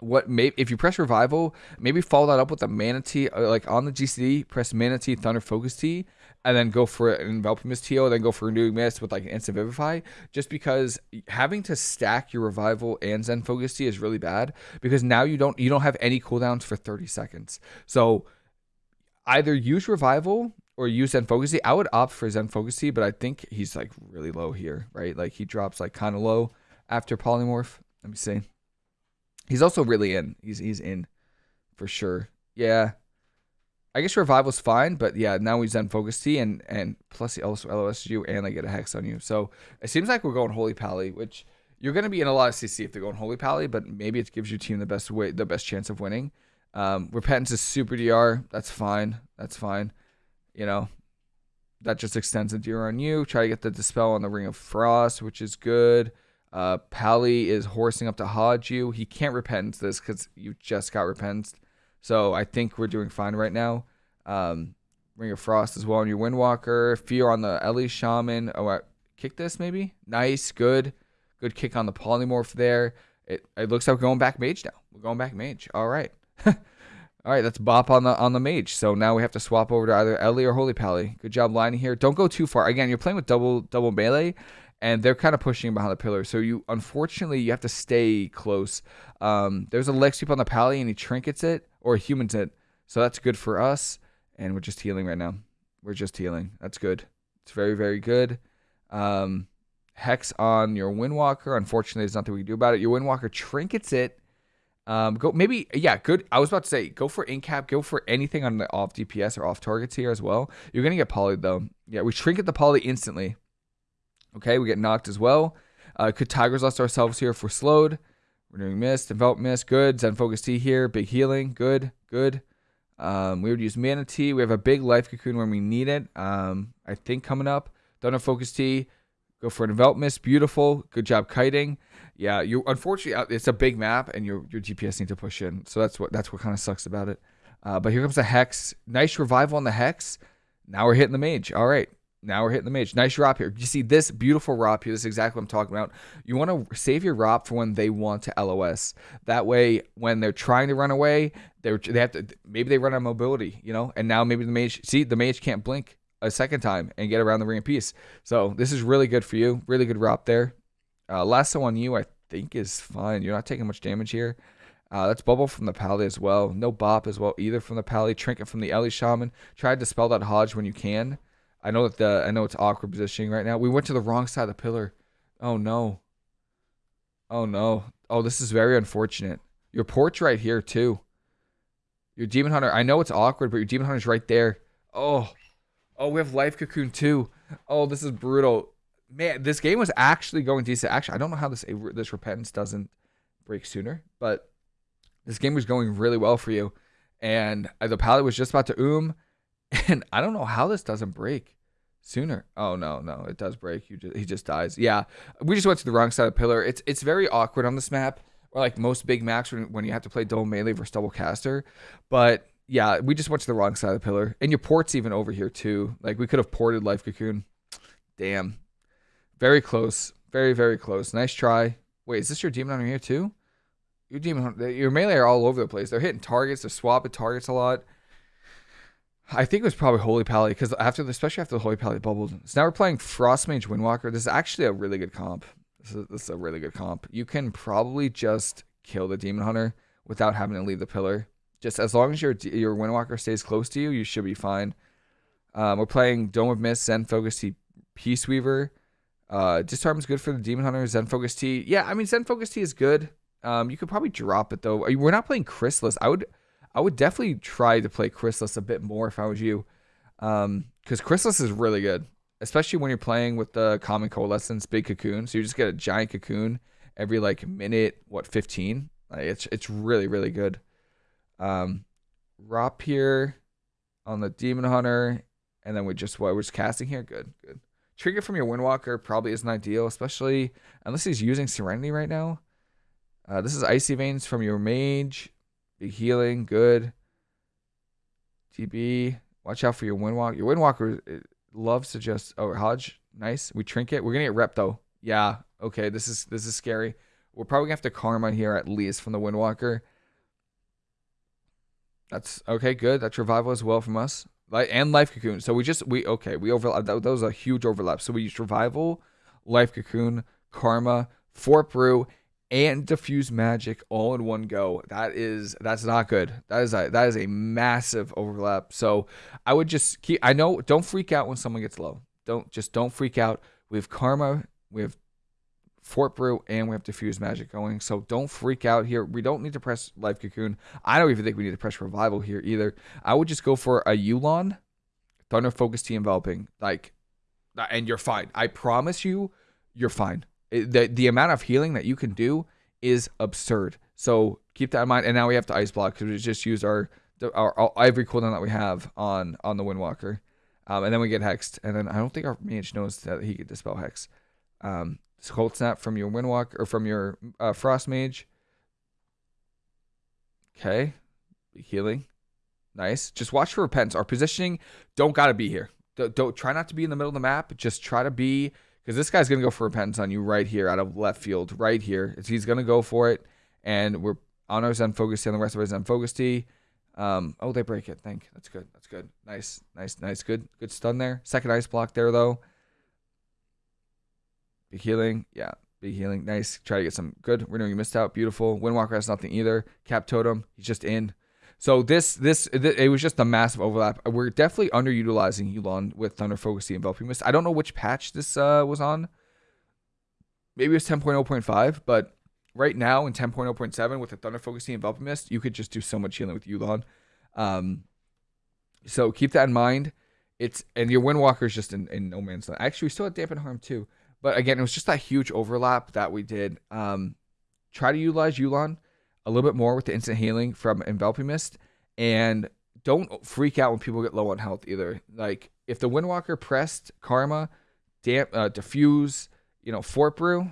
what may if you press revival, maybe follow that up with a mana tea uh, like on the GCD, press mana tea thunder focus tea, and then go for an enveloping mist TO, then go for renewing mist with like an instant vivify. Just because having to stack your revival and Zen focus tea is really bad because now you don't you don't have any cooldowns for 30 seconds. So either use revival or use Zen focus tea. I would opt for Zen focus tea, but I think he's like really low here, right? Like he drops like kind of low after polymorph. Let me see. He's also really in. He's he's in for sure. Yeah. I guess revival's fine, but yeah, now he's Zen focus tea and and plus he also LOS you and they get a hex on you. So it seems like we're going Holy Pally, which you're gonna be in a lot of CC if they're going Holy Pally, but maybe it gives your team the best way the best chance of winning. Um, Repentance is super DR. That's fine. That's fine. You know, that just extends the DR on you. Try to get the dispel on the Ring of Frost, which is good. Uh, Pally is horsing up to Hodge you. He can't repentance this because you just got repented. So I think we're doing fine right now. Um, Ring of Frost as well on your Windwalker. Fear on the Ele Shaman. Oh, kick this maybe? Nice, good. Good kick on the Polymorph there. It, it looks like we're going back mage now. We're going back mage. All right. All right, that's bop on the on the mage. So now we have to swap over to either Ele or Holy Pally. Good job lining here. Don't go too far. Again, you're playing with double double melee, and they're kind of pushing behind the pillar. So you unfortunately you have to stay close. Um, there's a leg sweep on the pally and he trinkets it or humans it. So that's good for us. And we're just healing right now. We're just healing. That's good. It's very, very good. Um, hex on your Windwalker. Unfortunately, there's nothing we can do about it. Your Windwalker trinkets it. Um, go maybe yeah, good. I was about to say go for incap, go for anything on the off DPS or off targets here as well. You're gonna get polyed though. Yeah, we trinket the poly instantly. Okay, we get knocked as well. Uh, could Tiger's Lust ourselves here if we're slowed. Renewing Mist, Envelop Mist, good. Zen Focus Tea here, big healing, good, good. Um, we would use mana tea. We have a big Life Cocoon when we need it. Um, I think coming up. Thunder Focus Tea. Go for an Envelop Mist, beautiful. Good job kiting. Yeah, you unfortunately uh, it's a big map and your your DPS need to push in. So that's what that's what kind of sucks about it. Uh, but here comes the Hex. Nice revival on the Hex. Now we're hitting the Mage. All right. Now we're hitting the mage. Nice ROP here. You see this beautiful ROP here. This is exactly what I'm talking about. You want to save your ROP for when they want to LOS. That way, when they're trying to run away, they they have to maybe they run out of mobility, you know. And now maybe the mage see the mage can't blink a second time and get around the ring of peace. So this is really good for you. Really good ROP there. Uh, lasso on you, I think is fine. You're not taking much damage here. Uh, that's bubble from the pally as well. No bop as well either from the pally. Trinket from the Ele Shaman. Try to dispel that Hodge when you can. I know that the I know it's awkward positioning right now. We went to the wrong side of the pillar. Oh no. Oh no. Oh, this is very unfortunate. Your porch right here too. Your demon hunter. I know it's awkward, but your demon hunter's right there. Oh. Oh, we have life cocoon too. Oh, this is brutal. Man, this game was actually going decent. Actually, I don't know how this this repentance doesn't break sooner, but this game was going really well for you. And uh, the pally was just about to oom and I don't know how this doesn't break sooner. Oh no, no, it does break. You just, he just dies. Yeah, we just went to the wrong side of the pillar. It's it's very awkward on this map, or like most big maps when, when you have to play double melee versus double caster. But yeah, we just went to the wrong side of the pillar. And your port's even over here too. Like we could have ported Life Cocoon. Damn. Very close. Very, very close. Nice try. Wait, is this your demon hunter here too? Your demon hunter, your melee are all over the place. They're hitting targets, they're swapping targets a lot. I think it was probably Holy Pally because after, the, especially after the Holy Pally bubbled. So now we're playing Frostmage Windwalker. This is actually a really good comp. This is, this is a really good comp. You can probably just kill the Demon Hunter without having to leave the pillar. Just as long as your your Windwalker stays close to you, you should be fine. Um, we're playing Dome of Mist, Zen Focus Peace Weaver. Uh, Disarm is good for the Demon Hunter. Zen Focus Tea. Yeah, I mean Zen Focus Tea is good. Um, you could probably drop it though. We're not playing Chrysalis. I would I would definitely try to play Chrysalis a bit more if I was you. Um, because Chrysalis is really good, especially when you're playing with the Calming Coalescence Big Cocoon. So you just get a giant cocoon every like minute, what, 15? Like, it's it's really, really good. Um, Rop here on the Demon Hunter, and then we just what we're just casting here. Good, good. Trigger from your Windwalker probably isn't ideal, especially unless he's using Serenity right now. Uh, this is Icy Veins from your Mage. Big healing, good. TB. Watch out for your Windwalker. Your Windwalker loves to just oh Hodge, nice. We trinket. We're gonna get rep though. Yeah. Okay. This is this is scary. We're probably gonna have to karma here at least from the Windwalker. That's okay. Good. That's revival as well from us. And life cocoon. So we just we okay. We overlap. That, that was a huge overlap. So we used revival, life cocoon, karma, fort brew, and diffuse magic all in one go. That is that's not good. That is a that is a massive overlap. So I would just keep I know don't freak out when someone gets low. Don't just don't freak out. We have karma, we have Fort Brew, and we have Diffuse Magic going. So don't freak out here. We don't need to press Life Cocoon. I don't even think we need to press Revival here either. I would just go for a Yu'lon, Thunder Focus Tea Enveloping. Like, and you're fine. I promise you, you're fine the the amount of healing that you can do is absurd. So keep that in mind. And now we have to ice block because we just used our, our, our every cooldown that we have on on the Windwalker, um, and then we get hexed. And then I don't think our mage knows that he could dispel hex. Um, cold snap from your Windwalker or from your uh, frost mage. Okay, healing, nice. Just watch for repentance. Our positioning don't gotta be here. Don't, don't try not to be in the middle of the map. Just try to be because this guy's gonna go for repentance on you right here out of left field, right here. He's gonna go for it, and we're on our Zen focus tea on the rest of our Zen focus tea. Um, oh, they break it. Think that's good. That's good. Nice, nice, nice. Good, good stun there. Second ice block there though. Be healing, yeah. Be healing, nice. Try to get some good. We know you missed out. Beautiful. Windwalker has nothing either. Cap totem, he's just in. So this this it was just a massive overlap. We're definitely underutilizing Yu'lon with Thunder Focus Enveloping Mist. I don't know which patch this uh, was on. Maybe it's 10.0.5, but right now in 10.0.7 with the Thunder Focus Enveloping Mist, you could just do so much healing with Yu'lon. Um, so keep that in mind. It's and your Windwalker is just in, in no man's land. Actually, we still have Dampen Harm too, but again, it was just that huge overlap that we did. Um, try to utilize Yu'lon a little bit more with the instant healing from enveloping mist. And don't freak out when people get low on health either. Like if the windwalker pressed karma damp uh, diffuse you know fort brew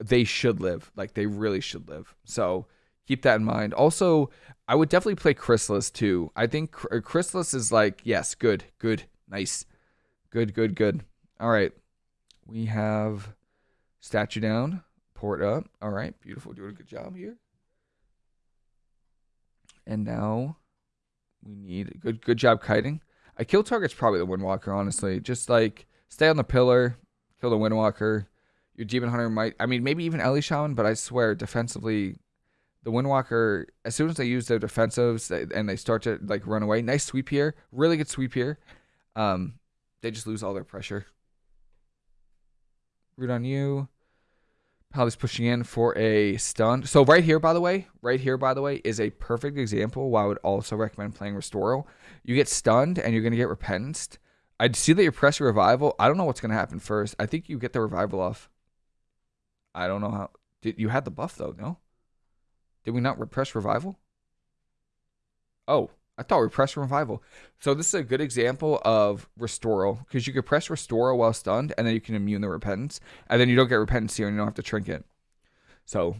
they should live. Like they really should live. So keep that in mind. Also i would definitely play chrysalis too. I think chrysalis is like yes good good nice. Good good good. All right we have statue down port up all right beautiful doing a good job here and now we need good good job kiting. A kill target's probably the Windwalker, honestly. Just like stay on the pillar, kill the Windwalker. Your Demon Hunter might I mean maybe even Ele Shaman, but I swear defensively the Windwalker, as soon as they use their defensives and they start to like run away, nice sweep here, really good sweep here. Um, they just lose all their pressure. Root on you. Pal pushing in for a stun. So right here, by the way, right here, by the way, is a perfect example why I would also recommend playing Restoral. You get stunned and you're going to get repentenced. I see that you're pressing revival. I don't know what's going to happen first. I think you get the revival off. I don't know how. Did you had the buff though? No. Did we not repress revival? Oh, I thought we pressed revival. So this is a good example of restoral because you could press restoral while stunned and then you can immune the repentance and then you don't get repentance here and you don't have to trinket. So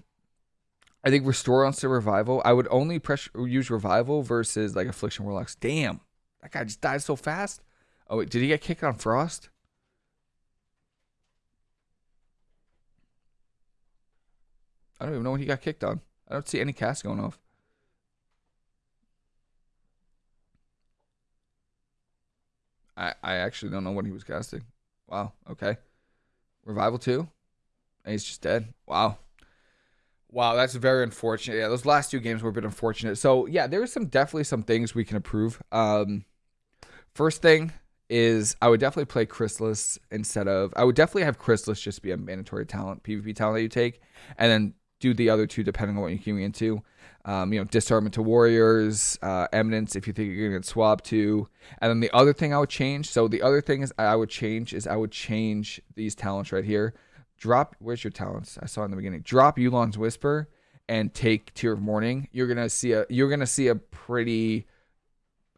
I think restore instead revival. I would only press use revival versus like affliction warlocks. Damn, that guy just died so fast. Oh wait, did he get kicked on frost? I don't even know what he got kicked on. I don't see any cast going off. I, I actually don't know what he was casting. Wow. Okay. Revival 2. And he's just dead. Wow. Wow, that's very unfortunate. Yeah, those last two games were a bit unfortunate. So yeah, there some definitely some things we can improve. Um, first thing is I would definitely play Chrysalis instead of I would definitely have Chrysalis just be a mandatory talent, PvP talent that you take, and then do the other two depending on what you're queuing into. Um, you know, disarmament to warriors, uh, eminence if you think you're gonna get swapped to, and then the other thing I would change. So the other thing is I would change is I would change these talents right here. Drop where's your talents? I saw in the beginning. Drop Yu'lon's Whisper and take Tear of Morning. You're gonna see a you're gonna see a pretty,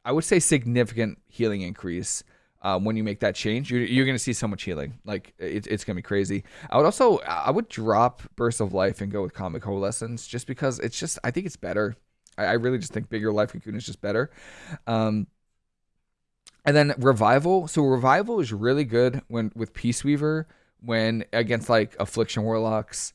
I would say significant healing increase um, when you make that change, you're, you're going to see so much healing. Like it, it's going to be crazy. I would also, I would drop Burst of Life and go with Calming Coalescence just because it's just, I think it's better. I, I really just think bigger life cocoon is just better. Um, and then revival. So revival is really good when with Peace Weaver when against like affliction warlocks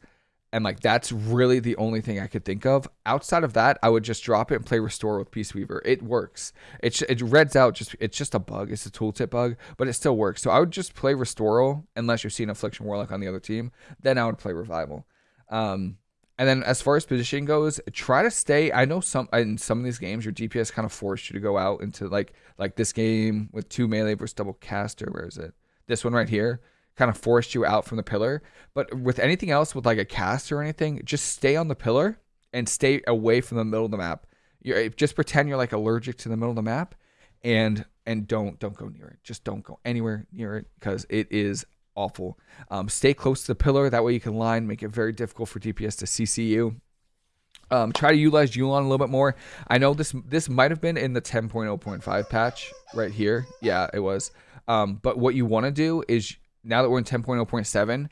and like that's really the only thing I could think of. Outside of that, I would just drop it and play restore with Peace Weaver. It works. It it reds out just it's just a bug. It's a tooltip bug, but it still works. So I would just play restore unless you're seeing affliction warlock on the other team. Then I would play revival. Um, and then as far as positioning goes, try to stay. I know some in some of these games, your DPS kind of forced you to go out into like like this game with two melee versus double caster. Where is it? This one right here kind of forced you out from the pillar. But with anything else, with like a cast or anything, just stay on the pillar and stay away from the middle of the map. You just pretend you're like allergic to the middle of the map, and and don't don't go near it. Just don't go anywhere near it because it is awful. Um, stay close to the pillar. That way you can line, make it very difficult for DPS to CC you. Um, try to utilize Yu'lon a little bit more. I know this this might have been in the 10.0.5 patch right here. Yeah, it was. Um, but what you want to do is now that we're in 10.0.7,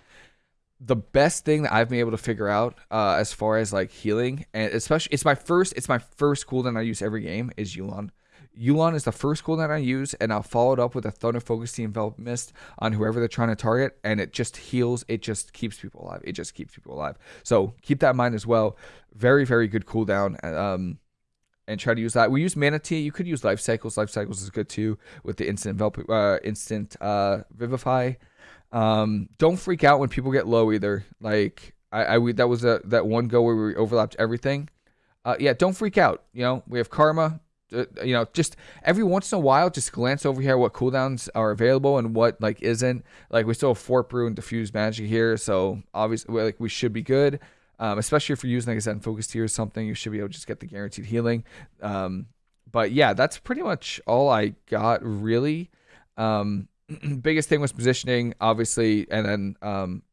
the best thing that I've been able to figure out uh, as far as like healing, and especially it's my first it's my first cooldown I use every game is Yu'lon. Yu'lon is the first cooldown I use, and I'll follow it up with a Thunder Focus Team Envelop Mist on whoever they're trying to target, and it just heals. It just keeps people alive. It just keeps people alive. So keep that in mind as well. Very, very good cooldown. Um, and try to use that. We use Mana Tea. You could use Life Cycles. Life Cycles is good too with the instant envelop, uh, instant uh, Vivify. Um, don't freak out when people get low either. Like I, I that was a that one go where we overlapped everything. Uh, yeah, don't freak out. You know, we have karma. Uh, you know, just every once in a while, just glance over here what cooldowns are available and what like isn't. Like we still have Fort Brew and Diffuse Magic here, so obviously like we should be good. Um, especially if you're using like a Zen Focus Tea or something, you should be able to just get the guaranteed healing. Um, but yeah, that's pretty much all I got really. Um, biggest thing was positioning, obviously, and then um,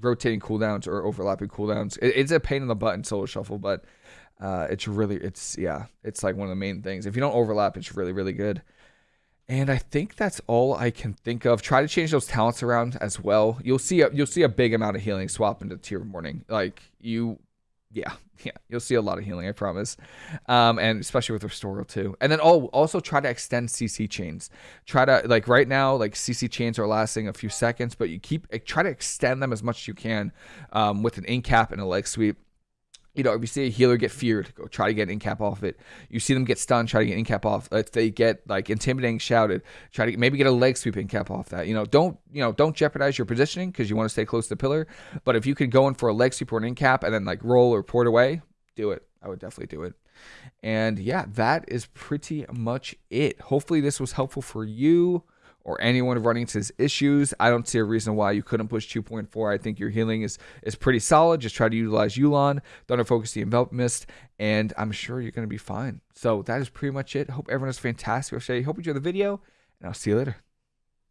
rotating cooldowns or overlapping cooldowns. It, it's a pain in the butt in solo shuffle, but uh, it's really, it's yeah, it's like one of the main things. If you don't overlap, it's really, really good. And I think that's all I can think of. Try to change those talents around as well. You'll see a you'll see a big amount of healing swap into Tear of Morning. Like you yeah, yeah, you'll see a lot of healing, I promise. Um, and especially with Restoral too. And then oh, also try to extend CC chains. Try to like right now, like CC chains are lasting a few seconds, but you keep try to extend them as much as you can um, with an incap and a leg sweep you know, if you see a healer get feared, go try to get in cap off it. You see them get stunned, try to get in cap off. If they get like intimidating shouted, try to maybe get a leg sweep in cap off that. You know, don't you know, don't jeopardize your positioning because you want to stay close to the pillar. But if you could go in for a leg sweep or an in cap and then like roll or port away, do it. I would definitely do it. And yeah, that is pretty much it. Hopefully this was helpful for you or anyone running into his issues. I don't see a reason why you couldn't push 2.4. I think your healing is is pretty solid. Just try to utilize Yu'lon, Thunder Focus the Envelop Mist, and I'm sure you're going to be fine. So that is pretty much it. Hope everyone is fantastic. Hope you enjoyed the video, and I'll see you later.